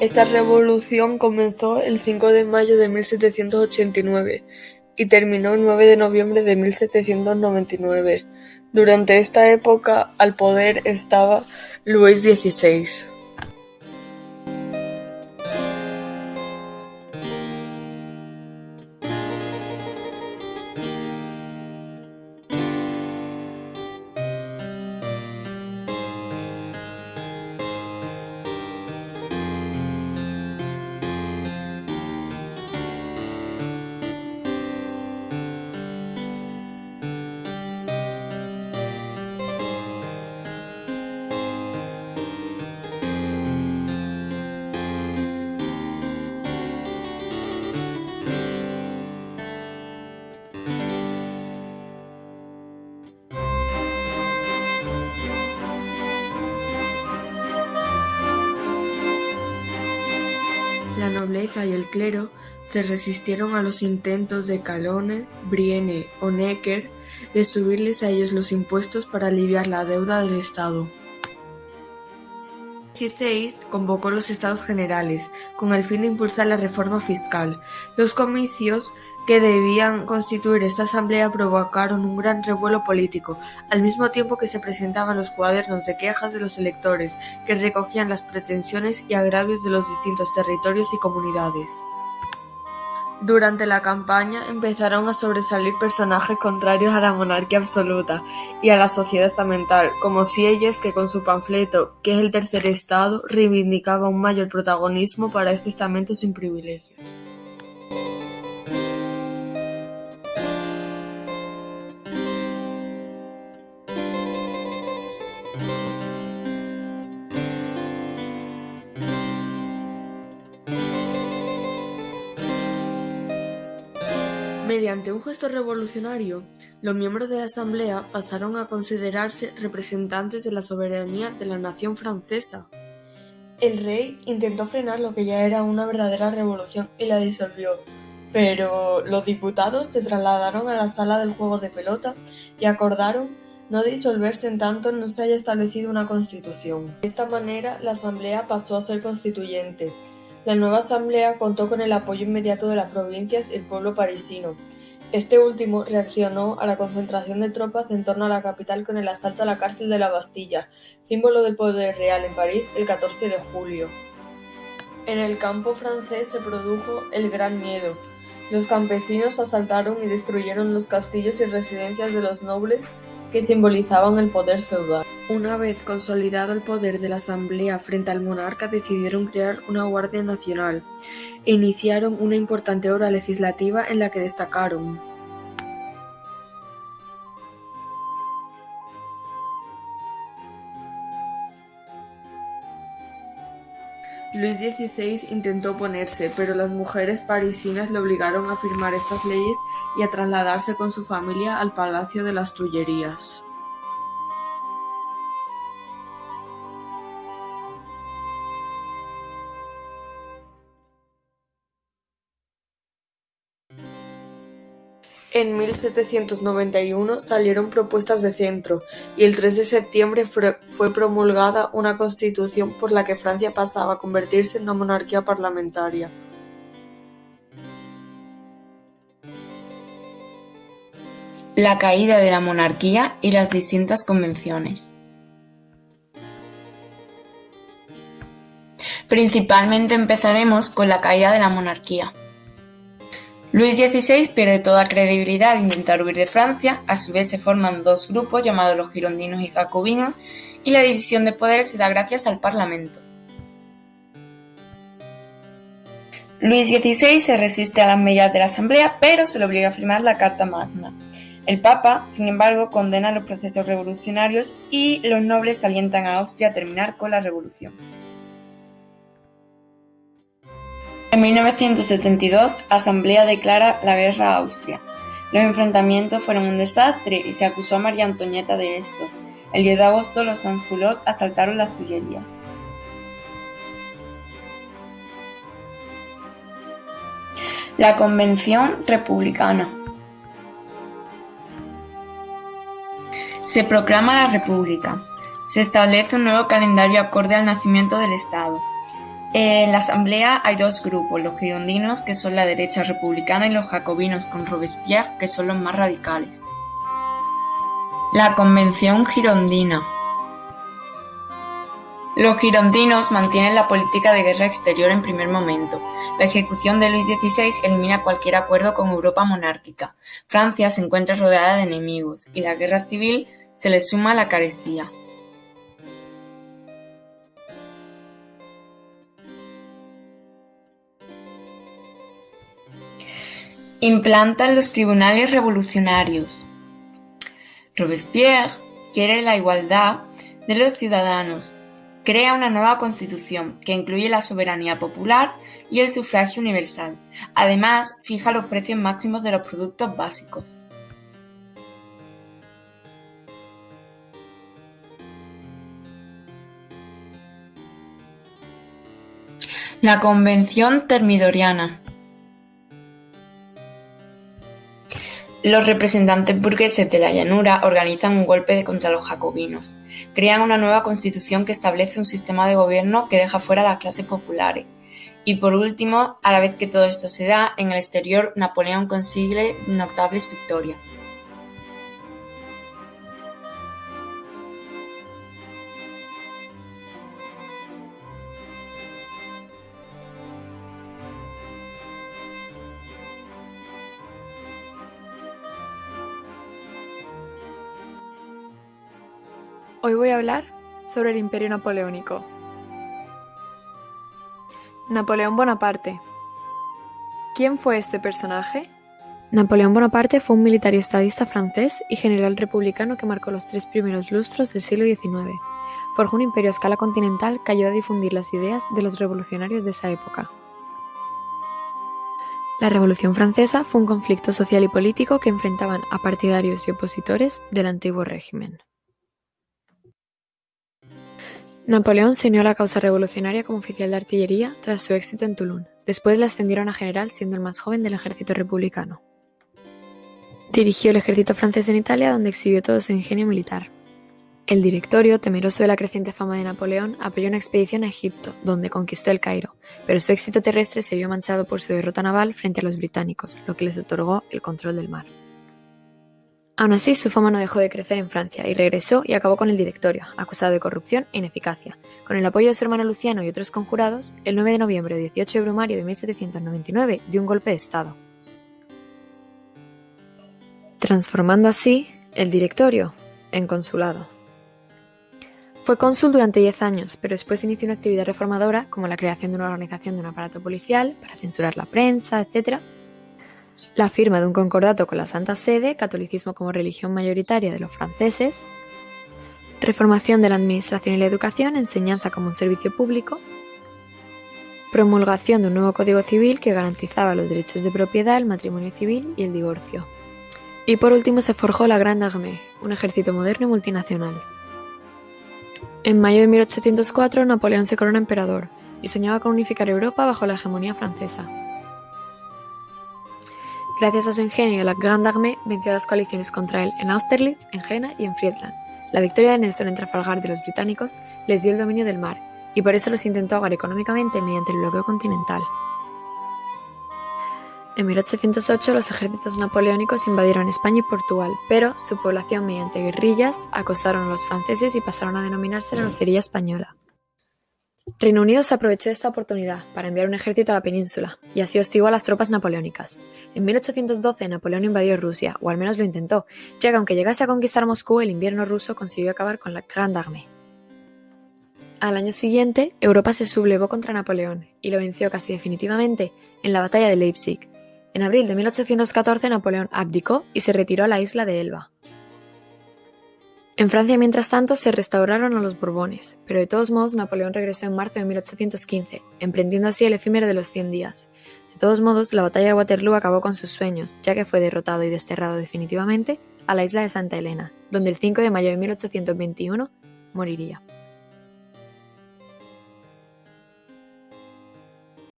Esta revolución comenzó el cinco de mayo de mil setecientos ochenta y nueve y terminó el nueve de noviembre de mil setecientos noventa y nueve. Durante esta época al poder estaba Luis XVI. Y el clero se resistieron a los intentos de Calonne, Brienne o Necker de subirles a ellos los impuestos para aliviar la deuda del Estado. XVI convocó los Estados Generales con el fin de impulsar la reforma fiscal. Los comicios que debían constituir esta asamblea provocaron un gran revuelo político, al mismo tiempo que se presentaban los cuadernos de quejas de los electores, que recogían las pretensiones y agravios de los distintos territorios y comunidades. Durante la campaña empezaron a sobresalir personajes contrarios a la monarquía absoluta y a la sociedad estamental, como Sieyes que con su panfleto «¿Qué es el tercer estado?» reivindicaba un mayor protagonismo para este estamento sin privilegios. Mediante un gesto revolucionario, los miembros de la Asamblea pasaron a considerarse representantes de la soberanía de la nación francesa. El rey intentó frenar lo que ya era una verdadera revolución y la disolvió, pero los diputados se trasladaron a la sala del juego de pelota y acordaron no disolverse en tanto no se haya establecido una constitución. De esta manera, la Asamblea pasó a ser constituyente, la nueva asamblea contó con el apoyo inmediato de las provincias y el pueblo parisino. Este último reaccionó a la concentración de tropas en torno a la capital con el asalto a la cárcel de la Bastilla, símbolo del poder real en París, el 14 de julio. En el campo francés se produjo el Gran Miedo. Los campesinos asaltaron y destruyeron los castillos y residencias de los nobles que simbolizaban el poder feudal. Una vez consolidado el poder de la Asamblea frente al monarca decidieron crear una Guardia Nacional e iniciaron una importante obra legislativa en la que destacaron Luis XVI intentó oponerse, pero las mujeres parisinas le obligaron a firmar estas leyes y a trasladarse con su familia al Palacio de las Tullerías. En 1791 salieron propuestas de centro, y el 3 de septiembre fue promulgada una constitución por la que Francia pasaba a convertirse en una monarquía parlamentaria. La caída de la monarquía y las distintas convenciones. Principalmente empezaremos con la caída de la monarquía. Luis XVI pierde toda credibilidad al intentar huir de Francia, a su vez se forman dos grupos llamados los girondinos y jacobinos, y la división de poderes se da gracias al Parlamento. Luis XVI se resiste a las medidas de la Asamblea, pero se le obliga a firmar la Carta Magna. El Papa, sin embargo, condena los procesos revolucionarios y los nobles alientan a Austria a terminar con la revolución. En 1972, Asamblea declara la guerra a Austria. Los enfrentamientos fueron un desastre y se acusó a María Antonieta de esto. El 10 de agosto los Sansculottes asaltaron las Tullerías. La Convención Republicana Se proclama la República. Se establece un nuevo calendario acorde al nacimiento del Estado. En la asamblea hay dos grupos, los girondinos, que son la derecha republicana, y los jacobinos con Robespierre, que son los más radicales. La Convención Girondina Los girondinos mantienen la política de guerra exterior en primer momento. La ejecución de Luis XVI elimina cualquier acuerdo con Europa monárquica. Francia se encuentra rodeada de enemigos, y la guerra civil se le suma a la carestía. Implantan los tribunales revolucionarios. Robespierre quiere la igualdad de los ciudadanos. Crea una nueva constitución que incluye la soberanía popular y el sufragio universal. Además, fija los precios máximos de los productos básicos. La Convención Termidoriana Los representantes burgueses de la llanura organizan un golpe contra los jacobinos. Crean una nueva constitución que establece un sistema de gobierno que deja fuera a las clases populares. Y por último, a la vez que todo esto se da, en el exterior Napoleón consigue notables victorias. Hoy voy a hablar sobre el Imperio Napoleónico. Napoleón Bonaparte. ¿Quién fue este personaje? Napoleón Bonaparte fue un militar y estadista francés y general republicano que marcó los tres primeros lustros del siglo XIX. Forjó un imperio a escala continental que ayudó a difundir las ideas de los revolucionarios de esa época. La Revolución Francesa fue un conflicto social y político que enfrentaban a partidarios y opositores del antiguo régimen. Napoleón se unió a la causa revolucionaria como oficial de artillería tras su éxito en Toulon. Después le ascendieron a general siendo el más joven del ejército republicano. Dirigió el ejército francés en Italia donde exhibió todo su ingenio militar. El directorio, temeroso de la creciente fama de Napoleón, apoyó una expedición a Egipto, donde conquistó el Cairo, pero su éxito terrestre se vio manchado por su derrota naval frente a los británicos, lo que les otorgó el control del mar. Aun así, su fama no dejó de crecer en Francia y regresó y acabó con el directorio, acusado de corrupción e ineficacia. Con el apoyo de su hermano Luciano y otros conjurados, el 9 de noviembre de 18 de Brumario de 1799 dio un golpe de Estado, transformando así el directorio en consulado. Fue cónsul durante 10 años, pero después inició una actividad reformadora como la creación de una organización de un aparato policial para censurar la prensa, etc., la firma de un concordato con la Santa Sede, catolicismo como religión mayoritaria de los franceses, reformación de la administración y la educación, enseñanza como un servicio público, promulgación de un nuevo Código Civil que garantizaba los derechos de propiedad, el matrimonio civil y el divorcio. Y por último se forjó la Grande Armée, un ejército moderno y multinacional. En mayo de 1804 Napoleón se corona emperador y soñaba con unificar Europa bajo la hegemonía francesa. Gracias a su ingenio, la Grande Armée venció a las coaliciones contra él en Austerlitz, en Jena y en Friedland. La victoria de Nelson en Trafalgar de los británicos les dio el dominio del mar, y por eso los intentó ahogar económicamente mediante el bloqueo continental. En 1808 los ejércitos napoleónicos invadieron España y Portugal, pero su población mediante guerrillas acosaron a los franceses y pasaron a denominarse la Lucería Española. Reino Unido se aprovechó de esta oportunidad para enviar un ejército a la península, y así hostigó a las tropas napoleónicas. En 1812 Napoleón invadió Rusia, o al menos lo intentó, ya que aunque llegase a conquistar Moscú, el invierno ruso consiguió acabar con la Grande Armée. Al año siguiente, Europa se sublevó contra Napoleón, y lo venció casi definitivamente en la batalla de Leipzig. En abril de 1814 Napoleón abdicó y se retiró a la isla de Elba. En Francia, mientras tanto, se restauraron a los Borbones, pero de todos modos Napoleón regresó en marzo de 1815, emprendiendo así el efímero de los Cien Días. De todos modos, la batalla de Waterloo acabó con sus sueños, ya que fue derrotado y desterrado definitivamente a la isla de Santa Elena, donde el 5 de mayo de 1821 moriría.